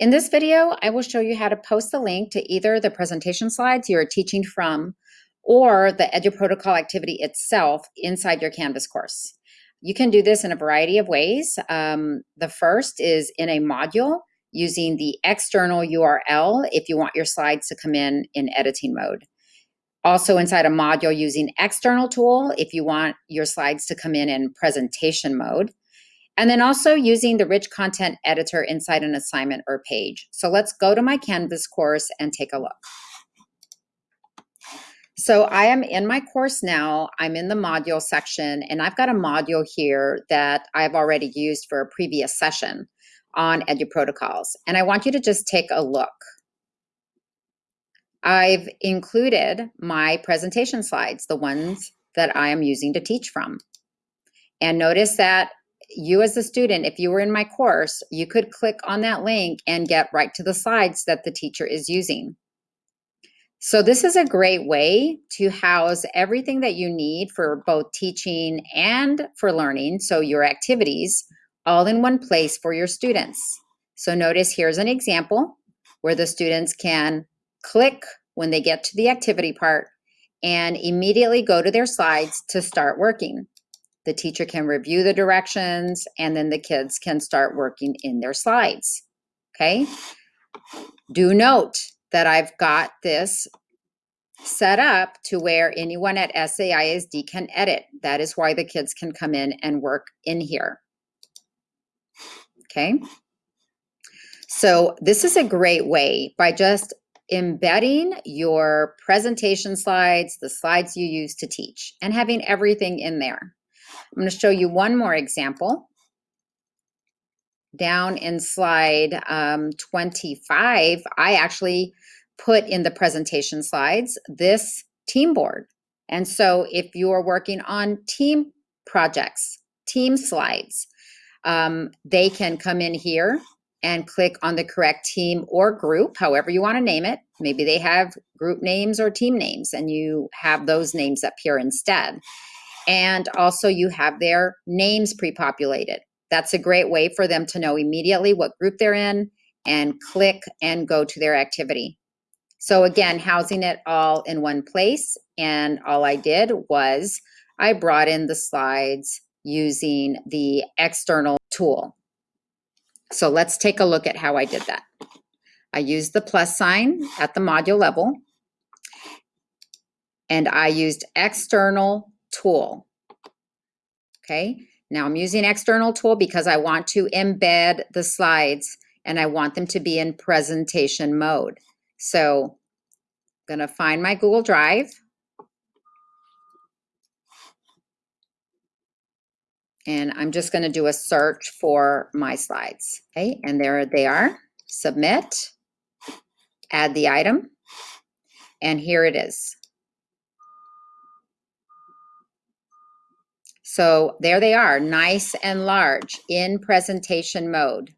In this video, I will show you how to post the link to either the presentation slides you're teaching from or the EduProtocol activity itself inside your Canvas course. You can do this in a variety of ways. Um, the first is in a module using the external URL if you want your slides to come in in editing mode. Also inside a module using external tool if you want your slides to come in in presentation mode. And then also using the rich content editor inside an assignment or page. So let's go to my Canvas course and take a look. So I am in my course now, I'm in the module section, and I've got a module here that I've already used for a previous session on EduProtocols. And I want you to just take a look. I've included my presentation slides, the ones that I am using to teach from. And notice that you as a student, if you were in my course, you could click on that link and get right to the slides that the teacher is using. So this is a great way to house everything that you need for both teaching and for learning, so your activities, all in one place for your students. So notice here's an example where the students can click when they get to the activity part and immediately go to their slides to start working. The teacher can review the directions and then the kids can start working in their slides, okay? Do note that I've got this set up to where anyone at SAISD can edit. That is why the kids can come in and work in here. Okay. So this is a great way by just embedding your presentation slides, the slides you use to teach, and having everything in there. I'm going to show you one more example. Down in slide um, 25, I actually put in the presentation slides this team board. And so if you're working on team projects, team slides, um, they can come in here and click on the correct team or group, however you want to name it. Maybe they have group names or team names and you have those names up here instead. And also you have their names pre-populated. That's a great way for them to know immediately what group they're in and click and go to their activity. So again, housing it all in one place. And all I did was I brought in the slides using the external tool. So let's take a look at how I did that. I used the plus sign at the module level and I used external tool. Okay, now I'm using external tool because I want to embed the slides and I want them to be in presentation mode. So I'm gonna find my Google Drive. And I'm just gonna do a search for my slides. Okay, and there they are. Submit, add the item, and here it is. So there they are, nice and large in presentation mode.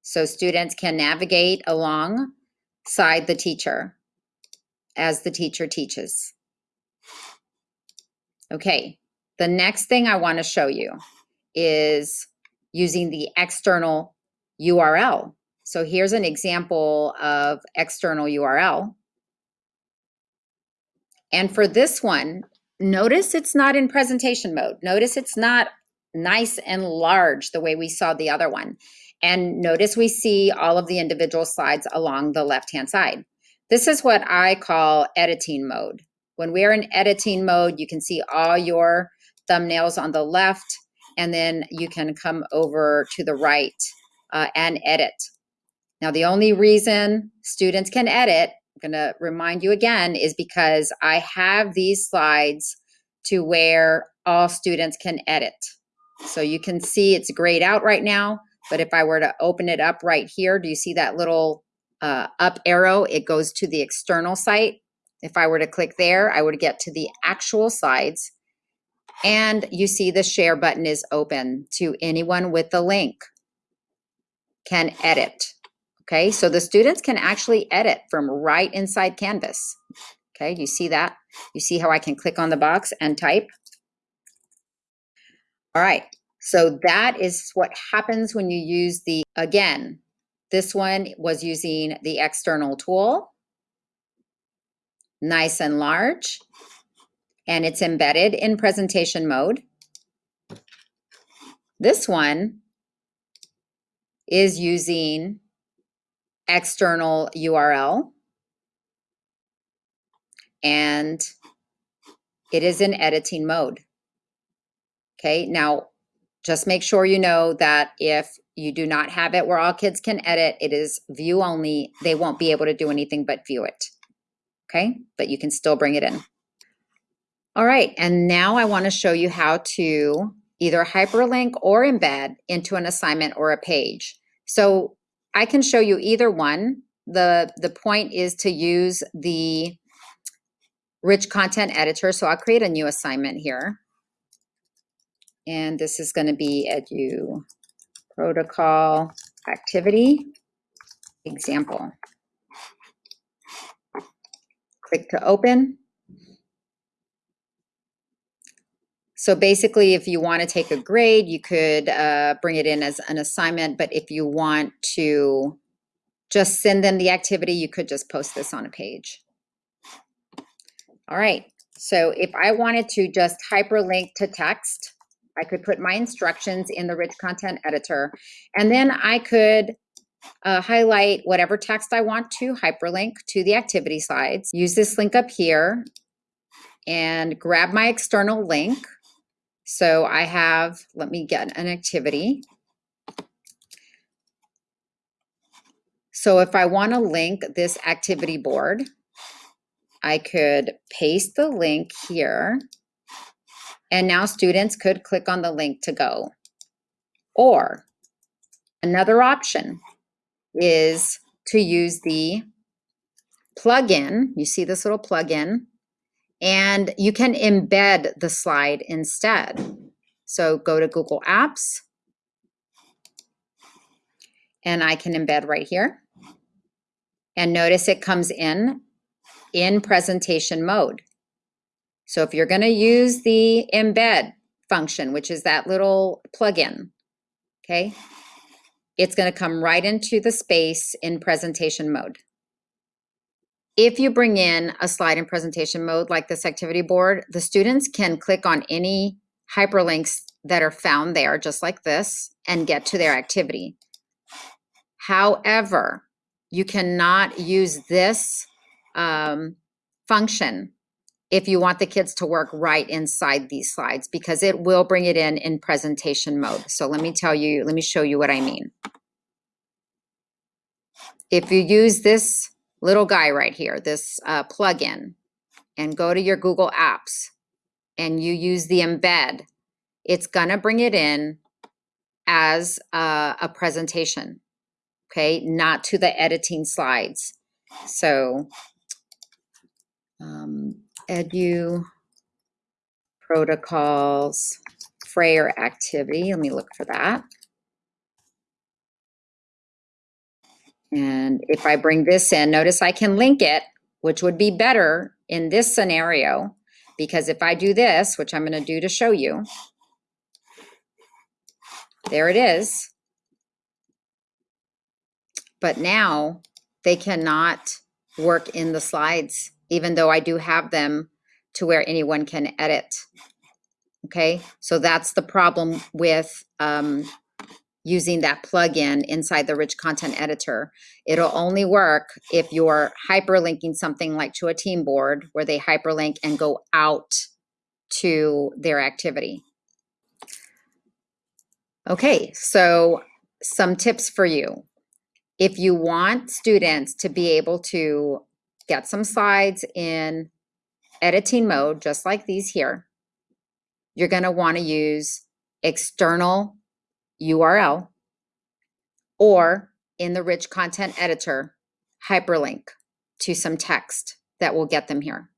So students can navigate alongside the teacher as the teacher teaches. Okay, the next thing I wanna show you is using the external URL. So here's an example of external URL. And for this one, Notice it's not in presentation mode. Notice it's not nice and large the way we saw the other one. And notice we see all of the individual slides along the left-hand side. This is what I call editing mode. When we are in editing mode, you can see all your thumbnails on the left, and then you can come over to the right uh, and edit. Now, the only reason students can edit going to remind you again is because I have these slides to where all students can edit. So you can see it's grayed out right now, but if I were to open it up right here, do you see that little uh, up arrow? It goes to the external site. If I were to click there, I would get to the actual slides. And you see the share button is open to anyone with the link can edit. Okay, so the students can actually edit from right inside Canvas. Okay, you see that? You see how I can click on the box and type? All right, so that is what happens when you use the, again, This one was using the external tool. Nice and large. And it's embedded in presentation mode. This one is using external URL. And it is in editing mode. Okay, now just make sure you know that if you do not have it where all kids can edit, it is view only. They won't be able to do anything but view it. Okay, but you can still bring it in. All right, and now I wanna show you how to either hyperlink or embed into an assignment or a page. So I can show you either one. The, the point is to use the rich content editor. So I'll create a new assignment here. And this is gonna be edu protocol activity example. Click to open. So basically, if you want to take a grade, you could uh, bring it in as an assignment, but if you want to just send them the activity, you could just post this on a page. All right, so if I wanted to just hyperlink to text, I could put my instructions in the rich content editor, and then I could uh, highlight whatever text I want to hyperlink to the activity slides. Use this link up here and grab my external link. So I have, let me get an activity. So if I want to link this activity board, I could paste the link here and now students could click on the link to go. Or another option is to use the plugin. You see this little plugin and you can embed the slide instead. So go to Google Apps and I can embed right here. And notice it comes in in presentation mode. So if you're gonna use the embed function, which is that little plugin, okay, it's gonna come right into the space in presentation mode. If you bring in a slide in presentation mode like this activity board, the students can click on any hyperlinks that are found there, just like this, and get to their activity. However, you cannot use this um, function if you want the kids to work right inside these slides because it will bring it in in presentation mode. So let me tell you, let me show you what I mean. If you use this little guy right here, this uh, plugin, and go to your Google Apps and you use the embed, it's gonna bring it in as a, a presentation, okay? Not to the editing slides. So um, edu protocols, Frayer activity. Let me look for that. And if I bring this in, notice I can link it, which would be better in this scenario, because if I do this, which I'm gonna do to show you, there it is. But now they cannot work in the slides even though I do have them to where anyone can edit. Okay, so that's the problem with um, using that plugin inside the rich content editor. It'll only work if you're hyperlinking something like to a team board where they hyperlink and go out to their activity. Okay, so some tips for you. If you want students to be able to get some slides in editing mode, just like these here, you're gonna wanna use external URL or in the rich content editor, hyperlink to some text that will get them here.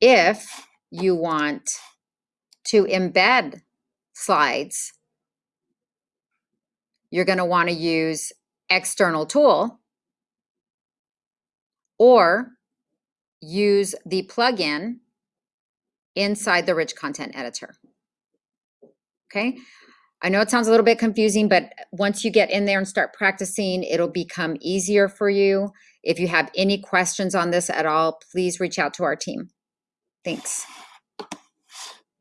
If you want to embed slides, you're gonna wanna use external tool or use the plugin inside the rich content editor. Okay, I know it sounds a little bit confusing, but once you get in there and start practicing, it'll become easier for you. If you have any questions on this at all, please reach out to our team. Thanks.